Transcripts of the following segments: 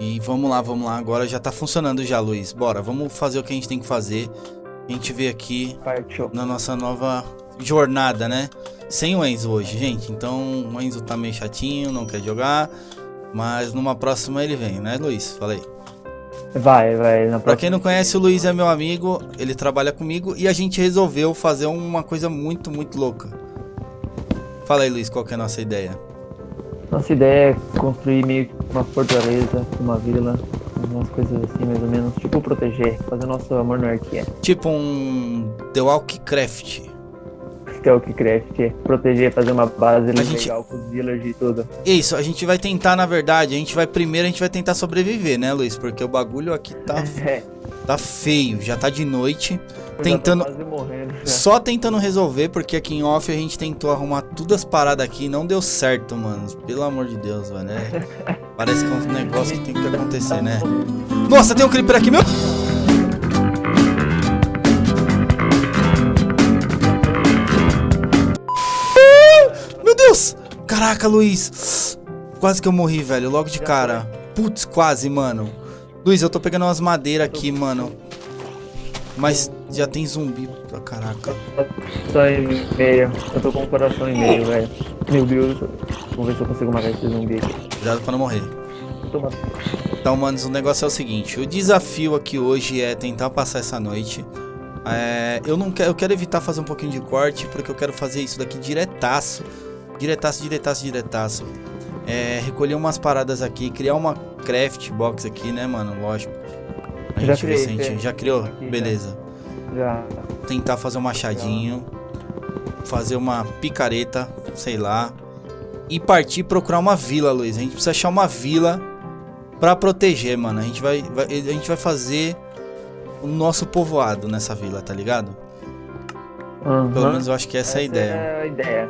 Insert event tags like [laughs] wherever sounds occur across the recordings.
E vamos lá, vamos lá. Agora já tá funcionando já, Luiz. Bora, vamos fazer o que a gente tem que fazer. A gente vê aqui Partiu. na nossa nova jornada, né? Sem o Enzo hoje, gente. Então o Enzo tá meio chatinho, não quer jogar. Mas numa próxima ele vem, né, Luiz? Falei. Vai, vai. Na Pra quem não conhece, o Luiz é meu amigo, ele trabalha comigo e a gente resolveu fazer uma coisa muito, muito louca. Fala aí, Luiz, qual que é a nossa ideia? Nossa ideia é construir meio que uma fortaleza, uma vila, umas coisas assim, mais ou menos. Tipo, proteger, fazer nosso monarquia. Tipo um The Walkcraft. Stealthcraft, proteger, fazer uma base legal gente- com os villagers e tudo. Isso, a gente vai tentar, na verdade, a gente vai primeiro, a gente vai tentar sobreviver, né, Luiz? Porque o bagulho aqui tá, [laughs] É, tá feio, já tá de noite. Tentando- morrendo. Só tentando resolver, porque aqui em off a gente tentou arrumar tudo as paradas aqui e não deu certo, mano. Pelo amor de Deus, velho. é- [laughs] Parece que é um negócio que tem que acontecer, né? Nossa, tem um creeper aqui, meu! Ah, Meu Deus! Caraca, Luiz! Quase que eu morri, velho, logo de cara. Putz, quase, mano. Luiz, eu tô pegando umas madeiras aqui, mano. Mas já tem zumbi. Ah, Caraca. Só em meio. Eu tô com um coração em meio, velho. Meu Deus. Vamos ver se eu consigo matar esse zumbi aqui. Cuidado pra não morrer. Toma. Então, manos, o negócio é o seguinte: o desafio aqui hoje é tentar passar essa noite. É, eu não quero, eu quero evitar fazer um pouquinho de corte, porque eu quero fazer isso daqui diretaço. Diretaço, diretaço, diretaço. É, recolher umas paradas aqui, criar uma craft box aqui, né, mano? Lógico. A Já gente criei, já criou? Aqui. Beleza. Já. Tentar fazer um machadinho. Fazer uma picareta, sei lá. E partir procurar uma vila, Luiz. A gente precisa achar uma vila pra proteger, mano. A gente vai, vai- a gente vai fazer o nosso povoado nessa vila, tá ligado? Aham. Pelo menos eu acho que essa, é a ideia. É a ideia.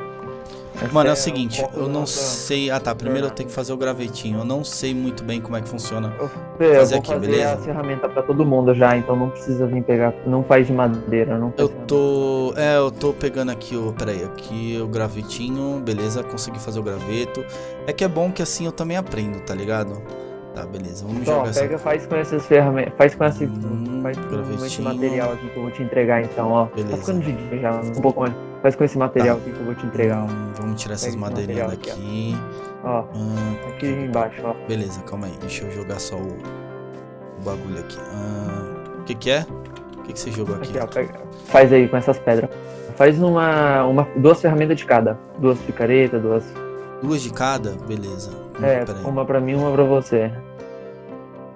Mano, é o o seguinte, eu não sei. Ah tá, primeiro eu tenho que fazer o gravetinho. Eu não sei muito bem como é que funciona. Eu, fazer vou aqui, fazer beleza? a ferramenta pra todo mundo já, então não precisa vir pegar. Não faz de madeira, não Eu tô. É, eu tô pegando aqui o. Pera aí, aqui o gravetinho. Beleza, consegui fazer o graveto. É que é bom que assim eu também aprendo, tá ligado? Tá, beleza, vamos Então, jogar essa. pega, faz com essas ferramentas. Faz com esse, Hum, faz com esse material aqui que eu vou te entregar então, ó. Beleza. Tá ficando de dia já, um pouco mais. Faz com esse material Tá. aqui que eu vou te entregar, ó. Hum, vamos tirar essas Pega madeirinhas daqui. Ó, Ah, aqui embaixo, ó. beleza, calma aí. Deixa eu jogar só o, o bagulho aqui. Ah, O que que é? O que que você jogou aqui? Aqui, ó. Pega, faz aí com essas pedras. Faz uma, uma. Duas ferramentas de cada. Duas picaretas, duas. Duas de cada? Beleza. É, pera aí. uma pra mim uma pra você.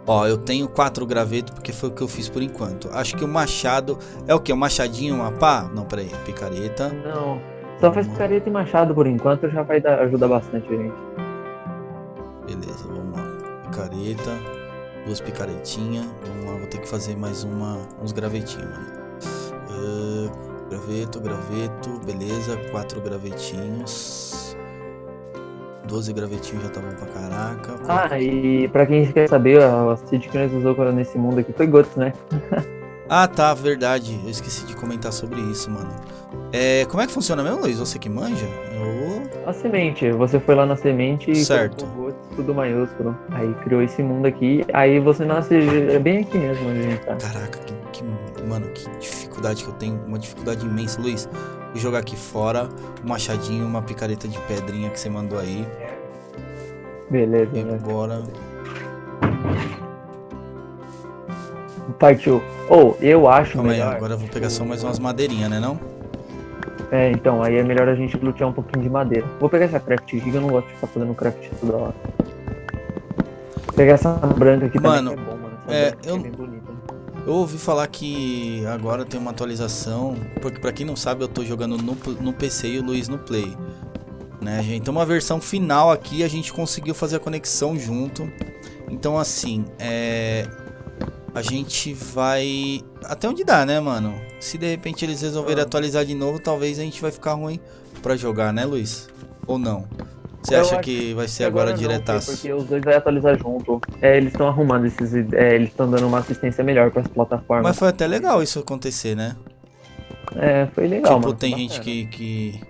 Ó, eu tenho quatro gravetos porque foi o que eu fiz por enquanto. Acho que o machado é o que? O machadinho, uma pá? Não, peraí. Picareta. Não. Só faz picareta e machado por enquanto, já vai dar, ajudar bastante a gente. Beleza, vamos lá. Picareta. Duas picaretinhas. Vamos lá, vou ter que fazer mais uma, uns gravetinhos, mano. Ah, graveto, graveto. Beleza, quatro gravetinhos. Doze gravetinhos já tá bom pra caraca. Ah, e pra quem quer saber, a seed que nós usou nesse mundo aqui foi Guts, né? [laughs] Ah, tá, verdade. Eu esqueci de comentar sobre isso, mano. É, como é que funciona mesmo, Luiz? Você que manja? Eu... A semente, você foi lá na semente e Certo. Guts, tudo maiúsculo. Aí criou esse mundo aqui, aí você nasce é bem aqui mesmo onde a gente tá. Caraca, que, que- Mano, que dificuldade que eu tenho. Uma dificuldade imensa, Luiz. Vou jogar aqui fora um machadinho, uma picareta de pedrinha que você mandou aí. Beleza, E né? agora. Partiu. Ou, eu acho Calma aí, melhor. agora eu vou pegar só mais umas madeirinhas, né não? É, então, aí é melhor a gente lutear um pouquinho de madeira. Vou pegar essa craft que eu não gosto de ficar fazendo craft toda hora. Vou pegar essa branca aqui Mano, também, que é bom, mano. Essa é, eu- é bem bonita. Eu ouvi falar que agora tem uma atualização, porque pra quem não sabe, eu tô jogando no, no PC e o Luiz no Play. Né, gente? Então uma versão final aqui a gente conseguiu fazer a conexão junto. Então assim, é a gente vai até onde dá, né, mano? Se de repente eles resolverem Ah. atualizar de novo, talvez a gente vai ficar ruim pra jogar, né, Luiz? Ou não? Você Eu acha que vai ser agora, não, diretaço? Porque os dois vai atualizar junto. É, eles estão arrumando esses. É, eles estão dando uma assistência melhor para as plataformas. Mas foi até legal isso acontecer, né? É, foi legal, tipo, mano. tem gente que, que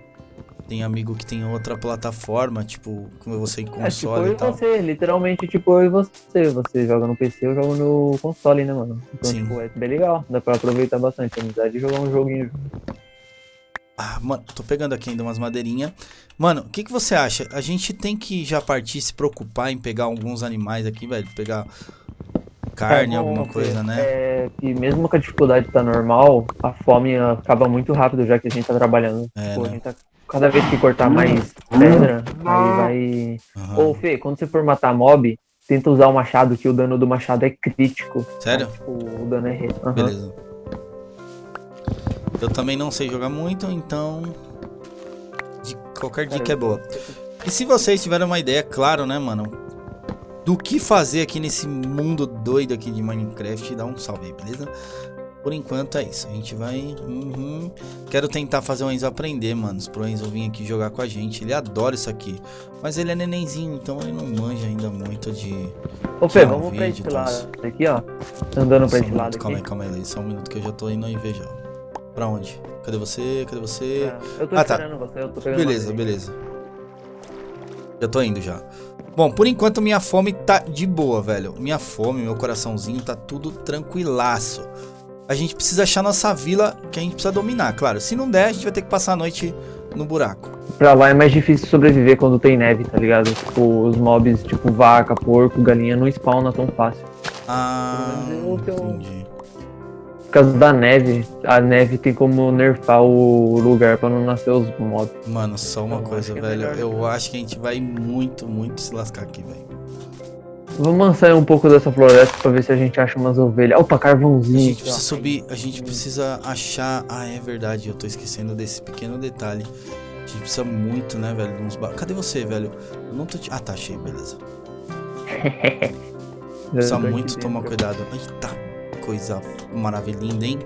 Tem amigo que tem outra plataforma, tipo, como você em É, tipo, console eu e e tal. você, literalmente, tipo, eu e você. Você joga no PC, eu jogo no console, né, mano? Então, Sim. tipo, é bem legal. Dá pra aproveitar bastante a amizade e jogar um joguinho. Ah, mano, tô pegando aqui ainda umas madeirinhas. Mano, o que, que você acha? A gente tem que já partir se preocupar em pegar alguns animais aqui, velho? Pegar carne, É, alguma coisa, ver. né? É que mesmo que a dificuldade tá normal, a fome acaba muito rápido já que a gente tá trabalhando. É, a né? gente tá. Cada vez que cortar mais pedra, aí vai. Aham. Ô, Fê, quando você for matar mob, tenta usar o machado, que o dano do machado é crítico. Sério? Tipo, o dano é. Aham. Beleza. Eu também não sei jogar muito, então. de- qualquer dica é boa. E se vocês tiverem uma ideia, claro, né, mano? Do que fazer aqui nesse mundo doido aqui de Minecraft, dá um salve aí, beleza? Por enquanto é isso. A gente vai. Uhum. Quero tentar fazer o Enzo aprender, mano. Pro Enzo vir aqui jogar com a gente. Ele adora isso aqui. Mas ele é nenenzinho, então ele não manja ainda muito de. Ô, Fê, um vamos pra vídeo, esse tá? lado aqui, ó. Andando pra Só um esse lado minuto, calma aí, calma aí. Só um minuto que eu já tô indo ver já. Pra onde? Cadê você? Cadê você? Eu tô Ah, tá. você, eu tô pegando Beleza, beleza. Já tô indo já. Bom, por enquanto minha fome tá de boa, velho. Minha fome, meu coraçãozinho tá tudo tranquilaço. A gente precisa achar nossa vila que a gente precisa dominar, claro. Se não der, a gente vai ter que passar a noite no buraco. Pra lá é mais difícil sobreviver quando tem neve, tá ligado? Tipo, os mobs, tipo vaca, porco, galinha, não spawnam tão fácil. Ah, entendi. Por causa da neve, a neve tem como nerfar o lugar pra não nascer os mobs. Mano, só uma Eu coisa, é velho. melhor. Eu acho que a gente vai muito, muito se lascar aqui, velho. Vamos sair um pouco dessa floresta pra ver se a gente acha umas ovelhas. Opa, A carvãozinho. gente aqui, ó. precisa subir, a gente precisa achar. Ah, é verdade, eu tô esquecendo desse pequeno detalhe. A gente precisa muito, né, velho? de Uns ba... Cadê você, velho? Eu não tô te. Ah, tá, achei, beleza. [laughs] Precisa muito tomar cuidado. Eita, coisa maravilhinda, hein?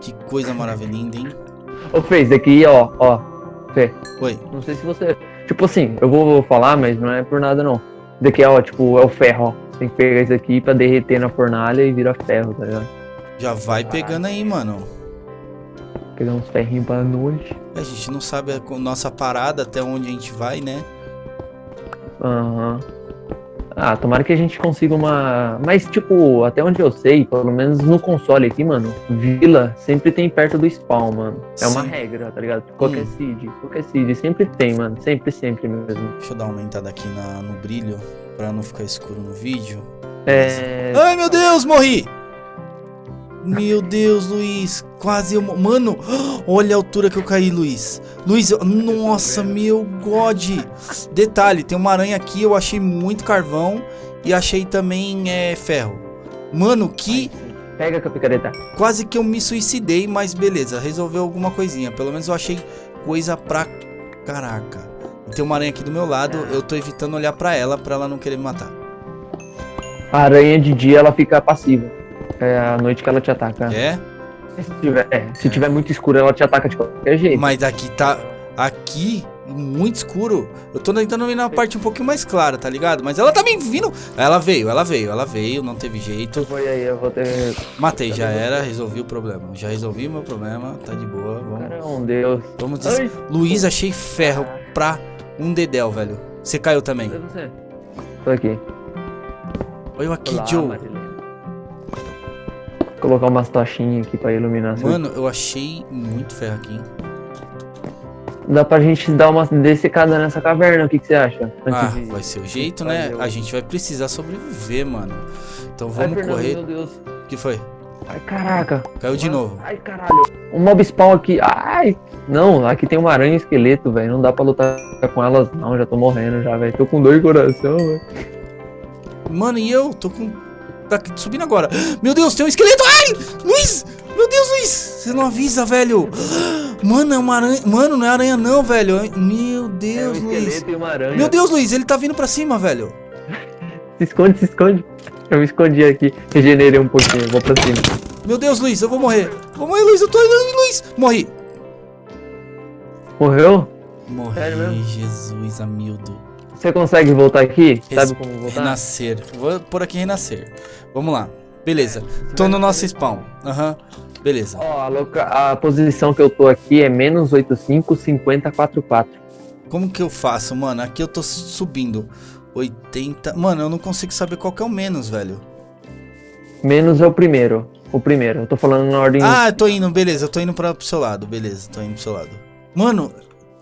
Que coisa maravilhinda, hein? Ô, Fê, esse aqui, ó, ó. Fê, Oi, não sei se você. Tipo assim, eu vou falar, mas não é por nada não. Esse daqui, ó, tipo, é o ferro, ó. Você tem que pegar isso aqui pra derreter na fornalha e vira ferro, tá ligado? já vai pegando aí, mano. Pegar uns ferrinhos pra noite. A gente não sabe a nossa parada até onde a gente vai, né? Aham. Ah, tomara que a gente consiga uma. Mas, tipo, até onde eu sei, pelo menos no console aqui, mano, vila sempre tem perto do spawn, mano. É uma Sim. regra, tá ligado? Qualquer Hum. seed, qualquer seed, sempre tem, mano. Sempre, sempre mesmo. Deixa eu dar uma aumentada aqui na, no brilho pra não ficar escuro no vídeo. É. Ai, meu Deus, morri! Meu Deus, Luiz, quase eu... Mano, olha a altura que eu caí, Luiz. Luiz, eu- nossa, meu God. Detalhe, tem uma aranha aqui, eu achei muito carvão e achei também é, ferro. Mano, que Pega com a picareta. quase que eu me suicidei, mas beleza, resolveu alguma coisinha. Pelo menos eu achei coisa pra caraca. Tem uma aranha aqui do meu lado, eu tô evitando olhar pra ela, pra ela não querer me matar. A aranha de dia ela fica passiva. É a noite que ela te ataca. É? Se tiver, é, se tiver muito escuro, ela te ataca de qualquer jeito. Mas aqui tá. Aqui, muito escuro. Eu tô tentando ir na parte um pouquinho mais clara, tá ligado? Mas ela tá me vindo. Ela veio, ela veio, ela veio, não teve jeito. Foi aí, eu vou ter. Matei, já era, resolvi o problema. Já resolvi o meu problema, tá de boa. Vamos, Caramba, Deus. vamos des... Ai, Luiz, achei ferro pra um dedéu, velho. Você caiu também. Tô aqui. Olha eu aqui, Olá, Joe. Marilene. Vou colocar umas tochinhas aqui pra iluminar. seu- Mano, eu achei muito ferro aqui. Dá pra gente dar uma dessecada nessa caverna, o que, que você acha? Ah, de- vai ser o jeito, né? A gente vai precisar sobreviver, mano. Então Ai, vamos Fernando, correr. Meu Deus. O que foi? Ai, caraca. Caiu de novo. Ai, caralho. Um mob spawn aqui. Ai. Não, aqui tem uma aranha esqueleto, velho. Não dá pra lutar com elas, não. Já tô morrendo já, velho. Tô com dor de coração, velho. Mano, e eu? Tô com. Tá subindo agora. Meu Deus, tem um esqueleto. Ai! Luiz! Meu Deus, Luiz! Você não avisa, velho. Mano, é uma aranha. Mano, não é aranha, não, velho. Meu É um Deus, Luiz. esqueleto e uma aranha. Meu Deus, Luiz, ele tá vindo pra cima, velho. Se esconde, se esconde. Eu me escondi aqui. Regenerei um pouquinho. Vou pra cima. Meu Deus, Luiz, eu vou morrer. Vou morrer, Luiz, eu tô indo, Luiz. Morri. Morreu? Morri? Jesus, amildo. Você consegue voltar aqui? Sabe como voltar? Renascer. Vou por aqui renascer. Vamos lá. Beleza. Tô no nosso spawn. Aham. Beleza. Ó, a, loca- a posição que eu tô aqui é menos 85, 50, 44. Como que eu faço, mano? Aqui eu tô subindo. 80... Mano, eu não consigo saber qual que é o menos, velho. Menos é o primeiro. O primeiro. Eu tô falando na ordem... Ah, eu tô indo. Beleza, eu tô indo pra, pro seu lado. Beleza, tô indo pro seu lado. Mano,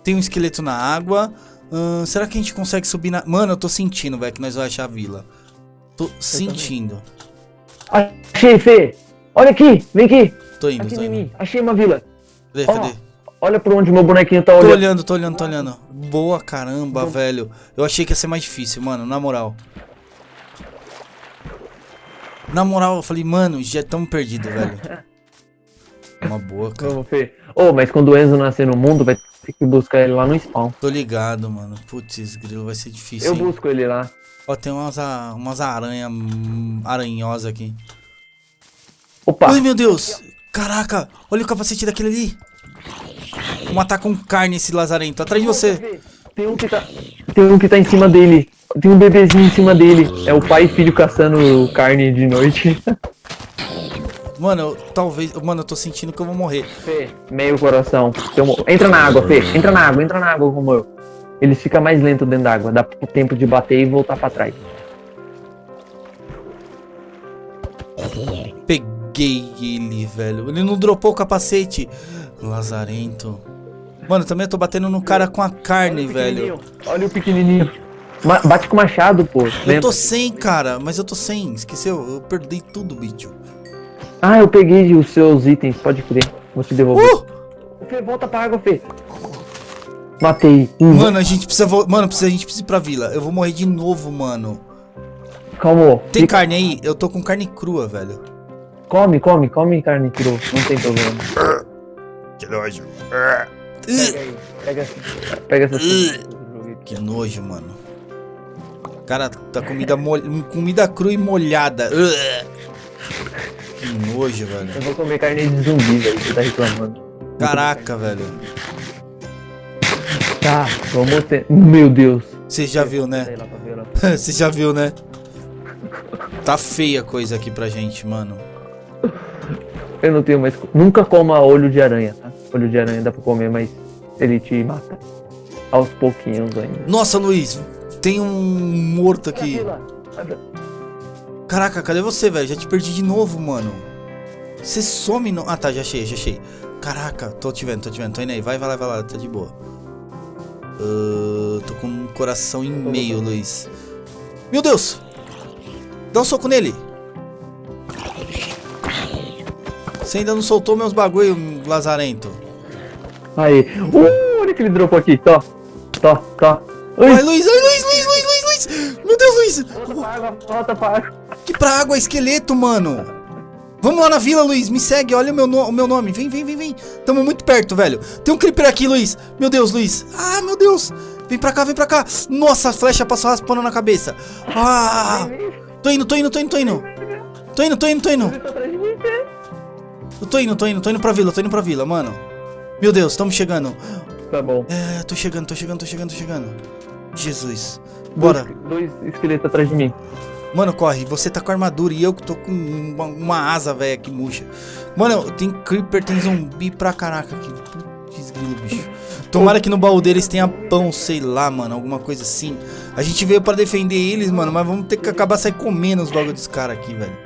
tem um esqueleto na água. Hum, será que a gente consegue subir na... Mano, eu tô sentindo, velho, que nós vamos achar a vila. Tô sentindo. Achei, Fê! Olha aqui! Vem aqui! Tô indo, aqui tô indo. Mim. Achei uma vila. Cadê, Ó, cadê? Olha pra onde meu bonequinho tá Tô olhando. olhando, tô olhando, tô olhando. Boa caramba, Então- velho. Eu achei que ia ser mais difícil, mano, na moral. Na moral, eu falei, mano, já estamos perdidos, velho. [laughs] Uma boa, cara. Vamos, Fê. Ô, mas quando o Enzo nascer no mundo, vai ter que buscar ele lá no spawn. Tô ligado, mano. Putz, grilo, vai ser difícil, Eu hein? busco ele lá. Ó, tem umas, umas aranhas hum, aranhosas aqui. Opa! Ai, meu Deus! Caraca, olha o capacete daquele ali. Vou matar com carne esse lazarento. Atrás de você. Tem um que tá. Tem um que tá em cima dele. Tem um bebezinho em cima dele. É o pai e filho caçando carne de noite. [laughs] Mano, eu, talvez... Mano, eu tô sentindo que eu vou morrer. Fê, meio coração. Entra na água, Fê. Entra na água, entra na água como eu. Eles ficam mais lentos dentro d'água. Dá tempo de bater e voltar pra trás. Peguei ele, velho. Ele não dropou o capacete. Lazarento. Mano, também eu tô batendo no cara com a carne, velho. Olha o pequenininho. Ma- bate com o machado, pô. Eu Lembra? tô sem, cara. Mas eu tô sem. Esqueceu? Eu perdi tudo, bicho. Ah, eu peguei os seus itens, pode crer. Vou te devolver. Uh! Fê, volta pra água, Fê. Matei. Mano, a gente precisa... vo- Mano, precisa, a gente precisa ir pra vila. Eu vou morrer de novo, mano. Calma. Tem Fica- carne aí? Eu tô com carne crua, velho. Come, come, come carne crua. Não tem problema. Que nojo. Pega aí. Pega, pega essa. Que nojo, mano. Cara, tá comida, mol... comida crua e molhada. Que nojo, velho. Eu vou comer carne de zumbi, velho. Você tá reclamando. Caraca, velho. Tá, vamos ter. Meu Deus. Você já viu, né? Pra. [laughs] Você já viu, né? Tá feia a coisa aqui pra gente, mano. Eu não tenho mais. Nunca coma olho de aranha, tá? Olho de aranha dá pra comer, mas ele te mata. Aos pouquinhos ainda. Nossa, Luiz, tem um morto aqui. Caraca, cadê você, velho? Já te perdi de novo, mano. Você some no... Ah, tá, já achei, já achei. Caraca, tô te vendo, tô te vendo. Tô indo aí, vai, vai lá, vai lá, tá de boa. Ah, tô com um coração em meio, Luiz. Meu Deus! Dá um soco nele. Você ainda não soltou meus bagulho, lazarento. Aí. Uh, olha que ele dropou aqui. Tó. Tó, tó. Ui. Ai, Luiz, ai, Luiz, Luiz, Luiz, Luiz, Luiz. Meu Deus, Luiz. Volta pra água, volta pra água. Pra água, esqueleto, mano. Vamos lá na vila, Luiz. Me segue, olha o meu, no- o meu nome. Vem, vem, vem, vem. Tamo muito perto, velho. Tem um creeper aqui, Luiz. Meu Deus, Luiz. Ah, meu Deus. Vem pra cá, vem pra cá. Nossa, a flecha passou raspando na cabeça. Ah. Tô indo, tô indo, tô indo, tô indo. Tô indo, tô indo, tô indo. Eu tô indo, tô indo, tô indo pra vila, tô indo pra vila, mano. Meu Deus, estamos chegando. Tá bom. É, tô chegando, tô chegando, tô chegando, tô chegando. Jesus. Bora. Dois, dois esqueletos atrás de mim. Mano, corre. Você tá com armadura e eu que tô com uma, uma asa, velho, que murcha. Mano, tem creeper, tem zumbi pra caraca aqui. Putz, grilo, bicho. Tomara que no baú deles tenha pão, sei lá, mano. Alguma coisa assim. A gente veio pra defender eles, mano, mas vamos ter que acabar sair comendo os bagulhos dos caras aqui, velho.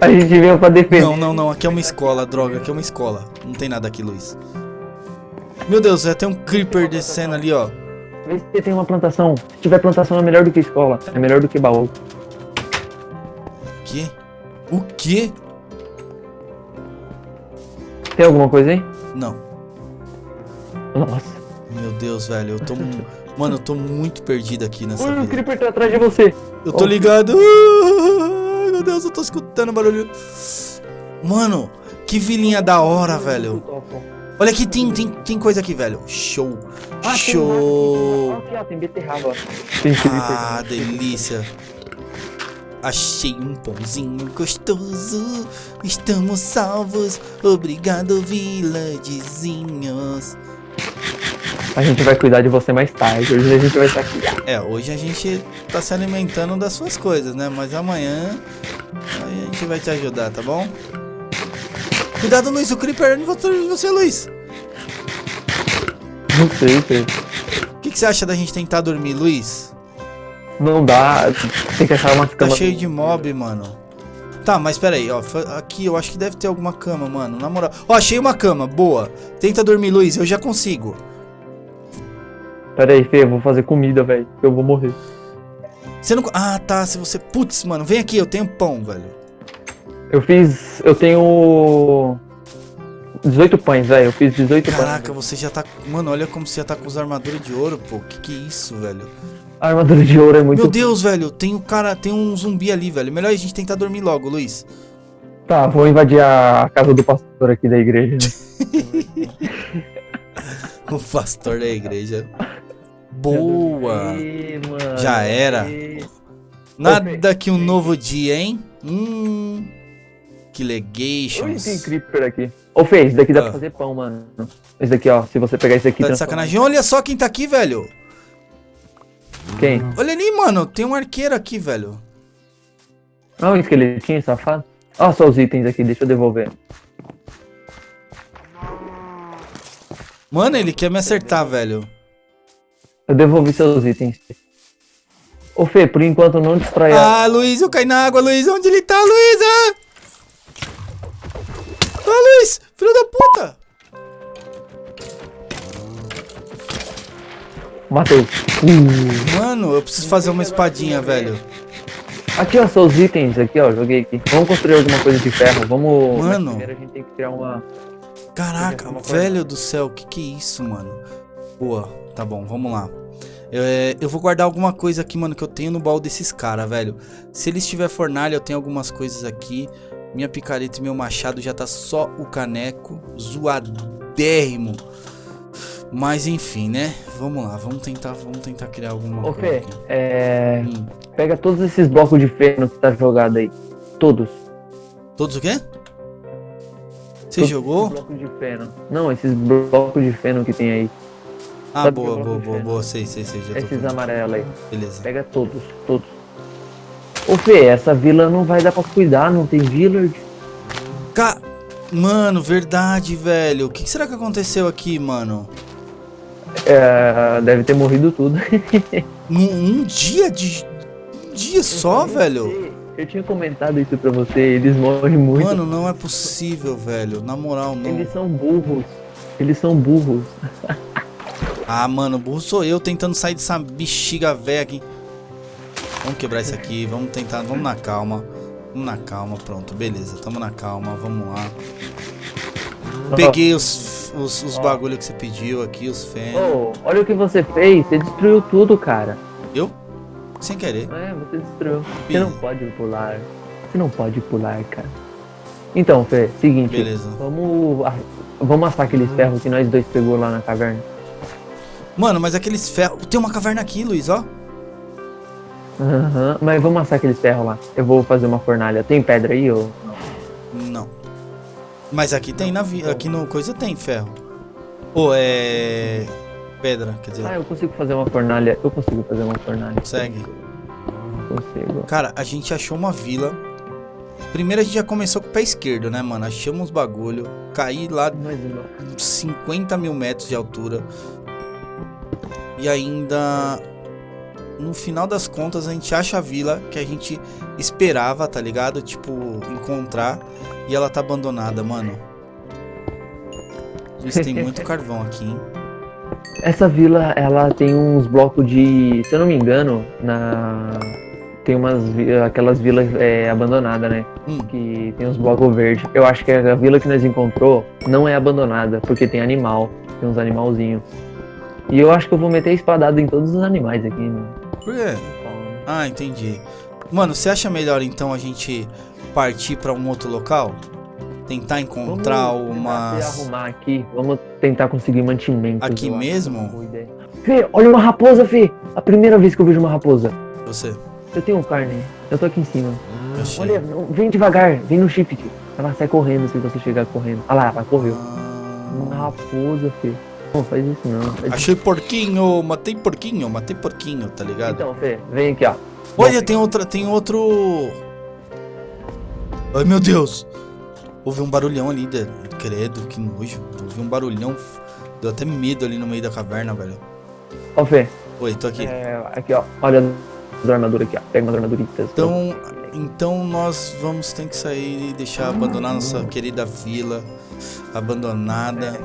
A gente veio pra defender. Não, não, não. Aqui é uma escola, droga. Aqui é uma escola. Não tem nada aqui, Luiz. Meu Deus, já tem um creeper descendo ali, ó. Vê se tem uma plantação. Se tiver plantação é melhor do que escola. É melhor do que baú. Que? O quê? Tem alguma coisa aí? Não. Nossa. Meu Deus, velho. Eu tô. Mano, eu tô muito perdido aqui nessa Ui, o. Creeper tá atrás de você. Eu tô Oh. ligado. [laughs] Meu Deus, eu tô escutando barulho. Mano, que vilinha da hora, velho. Olha aqui, tem, tem, tem coisa aqui, velho. Show. Ah, Show. aqui, ó, tem beterraba. Tem Creeper. Ah, delícia. Achei um pãozinho gostoso. Estamos salvos. Obrigado, villagezinhos. A gente vai cuidar de você mais tarde. Hoje a gente vai estar aqui. É, hoje a gente tá se alimentando das suas coisas, né? Mas amanhã aí a gente vai te ajudar, tá bom? Cuidado, Luiz, o Creeper é você, de você, Luiz. Não sei, Fê. O que, que você acha da gente tentar dormir, Luiz? Não dá. Tem que achar uma Tá cama. cheio de mob, mano. Tá, mas pera aí, ó. Aqui eu acho que deve ter alguma cama, mano. Na moral. Ó, achei uma cama. Boa. Tenta dormir, Luiz. Eu já consigo. Pera aí, Fê, eu vou fazer comida, velho. Eu vou morrer. Você não. Ah, tá. Se você. Putz, mano. Vem aqui. Eu tenho pão, velho. Eu fiz. Eu tenho. 18 pães, velho. Eu fiz 18 Caraca, pães. você já tá. Mano, olha como você já tá com os armaduras de ouro, pô. Que que é isso, velho? A armadura de ouro é muito. Meu Deus, velho. Tem um cara. Tem um zumbi ali, velho. Melhor a gente tentar dormir logo, Luiz. Tá, vou invadir a casa do pastor aqui da igreja. [laughs] O pastor da igreja. Boa. Mano. Já era. Nada que um novo dia, hein? Hum. Legations. tem creeper aqui. Ô, Fê, esse daqui dá Ah. pra fazer pão, mano. Esse daqui, ó. Se você pegar esse aqui... Tá de sacanagem. Olha só quem tá aqui, velho. Quem? Olha ali, mano. Tem um arqueiro aqui, velho. Ah, um esqueletinho, safado. Ó, só os itens aqui, deixa eu devolver. Mano, ele quer me acertar, velho. Eu devolvi seus itens. Ô, Fê, por enquanto não destrói a... Ah, Luiz, eu caí na água, Luiz. Onde ele tá, Luiz? Ah, ah Luiz. Filho da puta. Matei. Uh. Mano, eu preciso fazer uma espadinha, velho. Aqui, ó, seus itens aqui, ó. Joguei aqui. Vamos construir alguma coisa de ferro. Vamos... Mano. Primeiro a gente tem que criar uma... Caraca, Uma velho do céu, que que é isso, mano? Boa, tá bom, vamos lá. Eu, é, eu vou guardar alguma coisa aqui, mano, que eu tenho no baú desses caras, velho. Se eles tiver fornalha, eu tenho algumas coisas aqui. Minha picareta e meu machado já tá só o caneco, zoadérrimo. Mas enfim, né? Vamos lá, vamos tentar, vamos tentar criar alguma Ô, coisa Fê, é... Hum. Pega todos esses blocos de feno que tá jogado aí. Todos. Todos o quê? Você Todos jogou? blocos de feno. Não, esses blocos de feno que tem aí. Ah, sabe boa, eu boa, boa, boa, sei, sei, sei, Esses amarelos aí. Beleza. Pega todos, todos. Ô Fê, essa vila não vai dar pra cuidar, não tem village. Ca... Mano, verdade, velho. O que será que aconteceu aqui, mano? É, deve ter morrido tudo. [laughs] Num um dia de. Um dia só, velho? Eu tinha comentado isso pra você, eles morrem muito. Mano, não é possível, velho. Na moral, não. Eles são burros. Eles são burros. [laughs] Ah, mano, burro sou eu tentando sair dessa bexiga velha aqui. Vamos quebrar isso aqui, vamos tentar, vamos na calma. Vamos na calma, pronto, beleza, tamo na calma, vamos lá. Peguei os, os, os bagulho que você pediu aqui, os fênis. Ô, olha o que você fez, você destruiu tudo, cara. Eu? Sem querer. É, você destruiu. Você não pode pular. Você não pode pular, cara. Então, Fê, seguinte. Beleza. Vamos, vamos assar aqueles ferros que nós dois pegou lá na caverna. Mano, mas aqueles ferros. Tem uma caverna aqui, Luiz, ó. Aham, mas vamos assar aqueles ferros lá. Eu vou fazer uma fornalha. Tem pedra aí, ou Não. Mas aqui tem na vi... aqui no coisa tem ferro. Ou é pedra, quer dizer, Ah, eu consigo fazer uma fornalha. Eu consigo fazer uma fornalha. consegue. Consigo. Cara, a gente achou uma vila. Primeiro a gente já começou com o pé esquerdo, né, mano? Achamos uns bagulho. Caí lá Mas não. uns 50 mil metros de altura. E ainda. No final das contas, a gente acha a vila que a gente esperava, tá ligado? Tipo, encontrar. E ela tá abandonada, mano. Isso tem [laughs] muito carvão aqui, hein? Essa vila, ela tem uns blocos de. Se eu não me engano, na. Tem umas. aquelas vilas é, abandonadas, né? Hum. Que tem uns blocos verdes. Eu acho que a vila que nós encontrou não é abandonada, porque tem animal. Tem uns animalzinhos. E eu acho que eu vou meter espadada em todos os animais aqui, né? Por quê? Ah, entendi. Mano, você acha melhor então a gente partir pra um outro local? Tentar encontrar Vamos se arrumar aqui. Vamos tentar conseguir mantimento. Aqui mesmo? Fê, olha uma raposa, Fê! A primeira vez que eu vejo uma raposa. Você. Eu tenho carne. Eu tô aqui em cima. Achei. Olha, vem devagar, vem no shift. Ela sai correndo se você chegar correndo. Olha lá, ela correu. Uma Ah, raposa, Fê. Não faz isso não. Faz- achei porquinho, matei porquinho, matei porquinho, tá ligado? Então, Fê, vem aqui, ó. Olha, tem outra, tem outro. Ai meu Deus! Houve um barulhão ali, de... credo, que nojo. Houve um barulhão. Deu até medo ali no meio da caverna, velho. Ó, Fê. Oi, tô aqui. É, aqui, ó. Olha a armadura aqui, ó. Pega uma armadurita. Então, então nós vamos ter que sair e deixar abandonar nossa querida vila abandonada.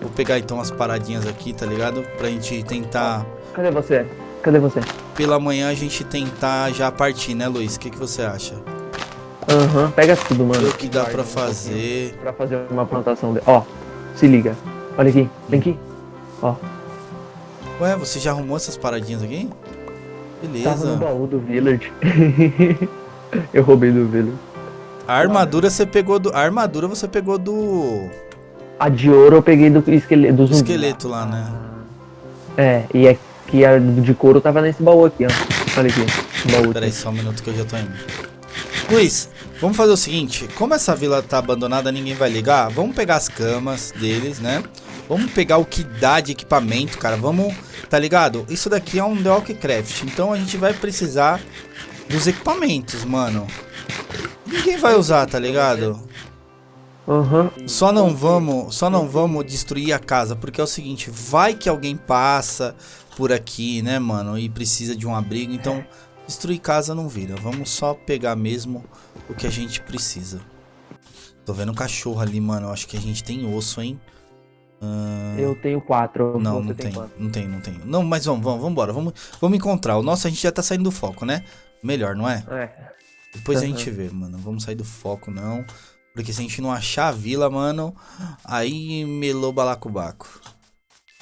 Vou pegar então as paradinhas aqui, tá ligado? Pra gente tentar. Cadê você? Cadê você? Pela manhã a gente tentar já partir, né, Luiz? O que, que você acha? Aham, uhum, pega tudo, mano. O que dá pra fazer. Pra fazer uma plantação de. Ó, se liga. Olha aqui, vem aqui. Ó. Ué, você já arrumou essas paradinhas aqui? Beleza. Tava no baú do Village. [laughs] Eu roubei do Village. A armadura você pegou do. A armadura você pegou do. A de ouro eu peguei do esqueleto, do zumbi. esqueleto lá, né? É, e aqui a de couro tava nesse baú aqui, ó. Olha aqui. Baú. Pera aí só um minuto que eu já tô indo. Luiz, vamos fazer o seguinte. Como essa vila tá abandonada, ninguém vai ligar. Vamos pegar as camas deles, né? Vamos pegar o que dá de equipamento, cara. Vamos, tá ligado? Isso daqui é um The Craft. Então a gente vai precisar dos equipamentos, mano. Ninguém vai usar, tá ligado? Uhum. Só não vamos, só não vamos destruir a casa, porque é o seguinte, vai que alguém passa por aqui, né, mano, e precisa de um abrigo, então destruir casa não vira. Vamos só pegar mesmo o que a gente precisa. Tô vendo um cachorro ali, mano, eu acho que a gente tem osso, hein? Uh... Eu tenho quatro. Não, não tem, tem não tem, não tem. Não, mas vamos, vamos, vamos embora. Vamos, vamos encontrar. O nosso a gente já tá saindo do foco, né? Melhor, não é? É. Depois uhum. a gente vê, mano. Vamos sair do foco, não. Porque se a gente não achar a vila, mano, aí melou balacobaco.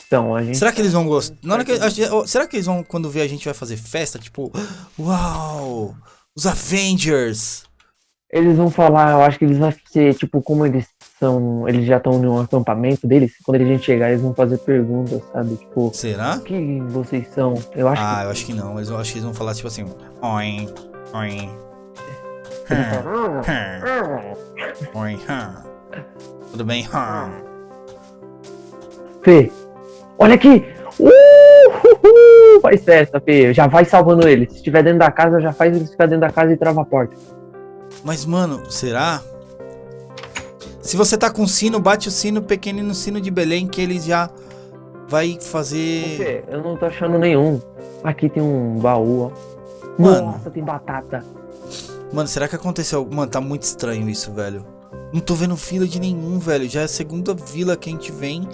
Então, a gente... Será que eles vão gostar? Que... Será que eles vão, quando ver a gente vai fazer festa, tipo... Uau! Os Avengers! Eles vão falar, eu acho que eles vão ser, tipo, como eles são... Eles já estão no acampamento deles, quando a gente chegar, eles vão fazer perguntas, sabe? Tipo... Será? O que vocês são? Eu acho ah, que... eu acho que não. Eu acho que eles vão falar, tipo assim... Oi, oi... Oi, Tudo bem? Fê, olha aqui! Uh, faz festa, Fê. Já vai salvando ele. Se estiver dentro da casa, já faz ele ficar dentro da casa e trava a porta. Mas, mano, será? Se você tá com sino, bate o sino pequenino sino de Belém que eles já vai fazer. Fê, eu não tô achando nenhum. Aqui tem um baú, ó. Mano. Nossa, tem batata. Mano, será que aconteceu? Mano, tá muito estranho isso, velho. Não tô vendo fila de nenhum, velho. Já é a segunda vila que a gente vem.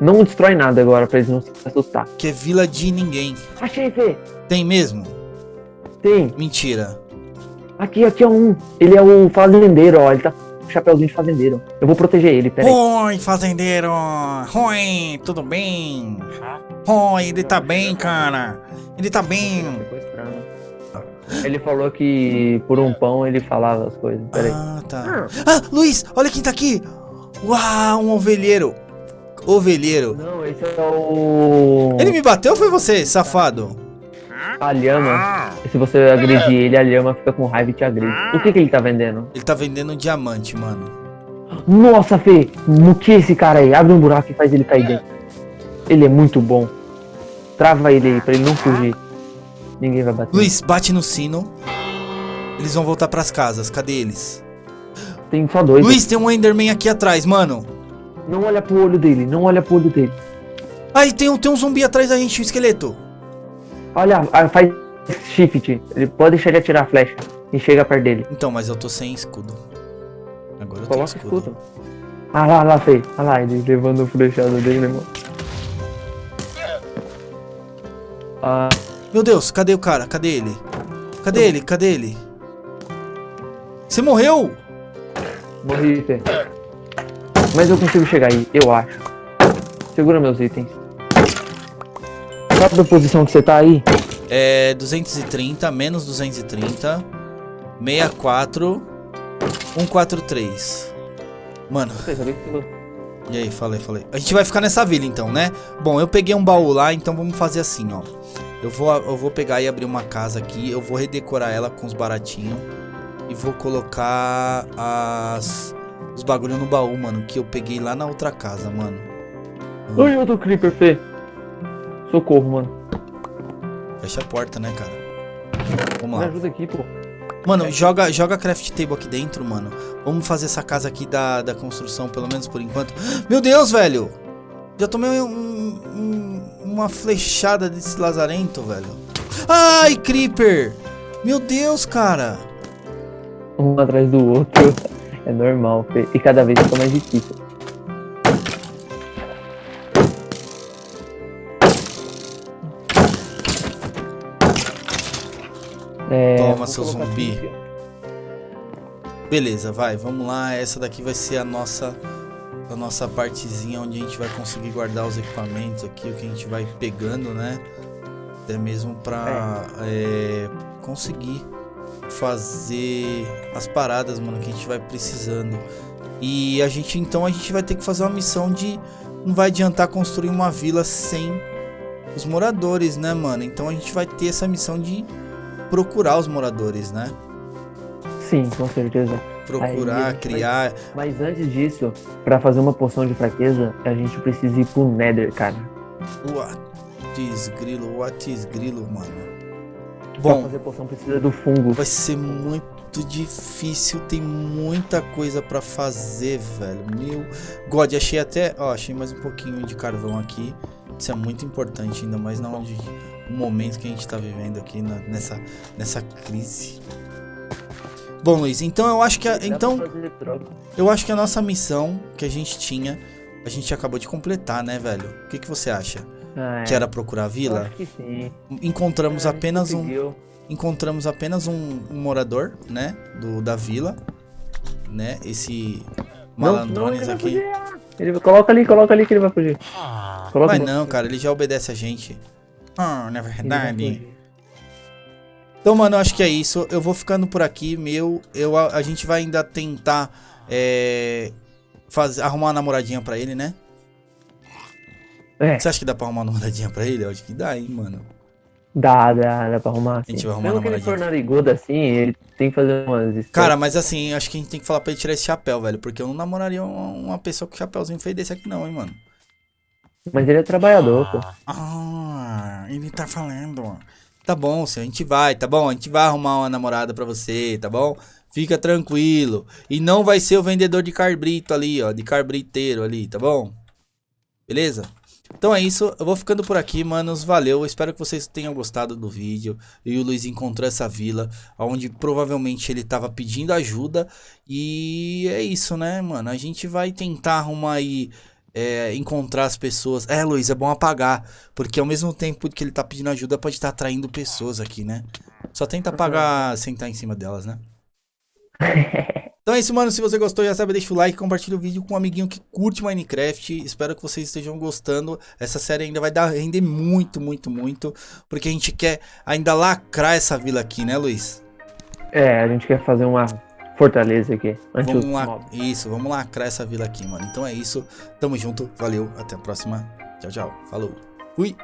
Não destrói nada agora pra eles não se assustar. Que é vila de ninguém. Achei, Fê. Tem mesmo? Tem. Mentira. Aqui, aqui é um. Ele é o fazendeiro, ó. Ele tá com chapéuzinho de fazendeiro. Eu vou proteger ele, peraí. Oi, fazendeiro. Oi, tudo bem? Oi, ele tá bem, cara. Ele tá bem. Ele falou que por um pão ele falava as coisas. Peraí. Ah, tá. Ah, Luiz, olha quem tá aqui. Uau, um ovelheiro. Ovelheiro. Não, esse é o... Ele me bateu ou foi você, safado? A lhama. Se você agredir ele, a lhama fica com raiva e te agride. O que que ele tá vendendo? Ele tá vendendo um diamante, mano. Nossa, Fê. No que esse cara aí? Abre um buraco e faz ele cair dentro. Ele é muito bom. Trava ele aí pra ele não fugir. Ninguém vai bater. Luiz, bate no sino. Eles vão voltar pras casas. Cadê eles? Tem só dois. Luiz, tem um Enderman aqui atrás, mano. Não olha pro olho dele, não olha pro olho dele. Aí tem um, tem um zumbi atrás da gente, um esqueleto. Olha, ah, faz shift. Ele pode deixar de atirar a flecha e chega perto dele. Então, mas eu tô sem escudo. Agora eu Coloca tenho escudo. escudo. Ah lá, lá, Fei. Ah lá, ele levando o flechado dele, né, mano? Ah... Meu Deus, cadê o cara? Cadê ele? Cadê ele? Cadê ele? Você morreu? Morri, Fê. Mas eu consigo chegar aí, eu acho. Segura meus itens. Qual a posição que você tá aí? É 230, menos 230, 64, 143. Mano. E aí, falei, falei. A gente vai ficar nessa vila então, né? Bom, eu peguei um baú lá, então vamos fazer assim, ó. Eu vou, eu vou pegar e abrir uma casa aqui. Eu vou redecorar ela com os baratinhos. E vou colocar as, os bagulho no baú, mano. Que eu peguei lá na outra casa, mano. Oi, outro creeper, Fê. Socorro, mano. Fecha a porta, né, cara? Vamos lá. Me ajuda aqui, pô. Mano, joga, joga craft table aqui dentro, mano. Vamos fazer essa casa aqui da, da construção, pelo menos por enquanto. [gasps] Meu Deus, velho! Já tomei um, um, uma flechada desse lazarento, velho. Ai, Creeper! Meu Deus, cara! Um atrás do outro. [laughs] É normal. E cada vez fica mais difícil. É, Toma, seu zumbi. Beleza, vai, vamos lá. Essa daqui vai ser a nossa a nossa partezinha onde a gente vai conseguir guardar os equipamentos aqui, o que a gente vai pegando, né? Até mesmo pra é, conseguir fazer as paradas, mano, que a gente vai precisando. E a gente, então, a gente vai ter que fazer uma missão de... Não vai adiantar construir uma vila sem os moradores, né, mano? Então a gente vai ter essa missão de procurar os moradores, né? Sim, com certeza. Procurar, Aí criar... Mas antes disso, pra fazer uma poção de fraqueza, a gente precisa ir pro Nether, cara. What is grilo? What is grilo, mano? Pra Bom, fazer poção precisa do fungo. vai ser muito difícil, tem muita coisa pra fazer, velho. Meu God, achei até, ó, achei mais um pouquinho de carvão aqui. Isso é muito importante, ainda mais na onde o momento que a gente tá vivendo aqui na- nessa nessa crise. Bom, Luiz, então eu acho que a, então eu acho que a nossa missão que a gente tinha, a gente acabou de completar, né, velho? O que que você acha? Ah, é. Que era procurar a vila? acho que sim. Encontramos É, apenas um encontramos apenas um, um morador, né, do da vila, né, esse malandrones não, ele aqui. Ele coloca ali, coloca ali que ele vai fugir. Coloca Vai no- não, cara, ele já obedece a gente. Ah, na ele vai verdade. Então, mano, eu acho que é isso. Eu vou ficando por aqui, meu. Eu, a, a gente vai ainda tentar é, fazer, arrumar uma namoradinha pra ele, né? É, Você acha que dá pra arrumar uma namoradinha pra ele? Eu acho que dá, hein, mano. dá, dá, dá pra arrumar. Assim. gente vai arrumar Mesmo que ele for narigudo assim, ele tem que fazer umas... Cara, mas assim, acho que a gente tem que falar pra ele tirar esse chapéu, velho. Porque eu não namoraria uma, pessoa com chapéuzinho feio desse aqui, não, hein, mano. Mas ele é trabalhador, pô. Ah, ele tá falando. Tá bom, senhor, a gente vai, tá bom? A gente vai arrumar uma namorada pra você, tá bom? Fica tranquilo. E não vai ser o vendedor de carbrito ali, ó, de carbriteiro ali, tá bom? Beleza? Então é isso, eu vou ficando por aqui, manos. Valeu, espero que vocês tenham gostado do vídeo. E o Luiz encontrou essa vila, onde provavelmente ele tava pedindo ajuda. E é isso, né, mano? A gente vai tentar arrumar aí é, encontrar as pessoas. É, Luiz, é bom apagar. Porque ao mesmo tempo que ele tá pedindo ajuda, pode estar atraindo pessoas aqui, né? Só tenta apagar, sentar em cima delas, né? [laughs] Então é isso, mano. Se você gostou, já sabe, deixa o like, compartilha o vídeo com um amiguinho que curte Minecraft. Espero que vocês estejam gostando. Essa série ainda vai dar render muito, muito, muito. Porque a gente quer ainda lacrar essa vila aqui, né, Luiz? É, a gente quer fazer uma fortaleza aqui. Anti Vamos lá. Isso, vamos lacrar essa vila aqui, mano. Então é isso. Tamo junto. Valeu. Até a próxima. Tchau, tchau. Falou. Fui.